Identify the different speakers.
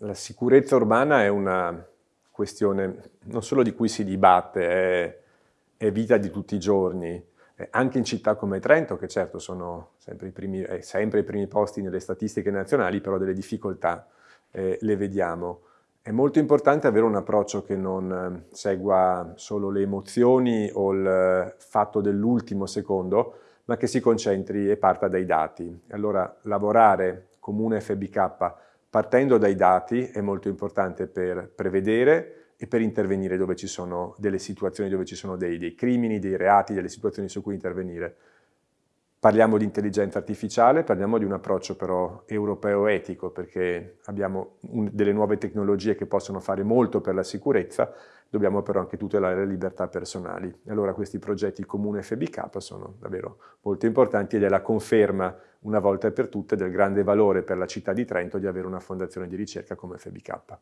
Speaker 1: La sicurezza urbana è una questione non solo di cui si dibatte, è, è vita di tutti i giorni, anche in città come Trento, che certo sono sempre i primi, è sempre ai primi posti nelle statistiche nazionali, però delle difficoltà eh, le vediamo. È molto importante avere un approccio che non eh, segua solo le emozioni o il fatto dell'ultimo secondo, ma che si concentri e parta dai dati. Allora lavorare come un FBK partendo dai dati è molto importante per prevedere e per intervenire dove ci sono delle situazioni, dove ci sono dei, dei crimini, dei reati, delle situazioni su cui intervenire. Parliamo di intelligenza artificiale, parliamo di un approccio però europeo etico perché abbiamo un, delle nuove tecnologie che possono fare molto per la sicurezza, dobbiamo però anche tutelare le libertà personali. Allora questi progetti comune FBK sono davvero molto importanti ed è la conferma una volta per tutte del grande valore per la città di Trento di avere una fondazione di ricerca come FBK.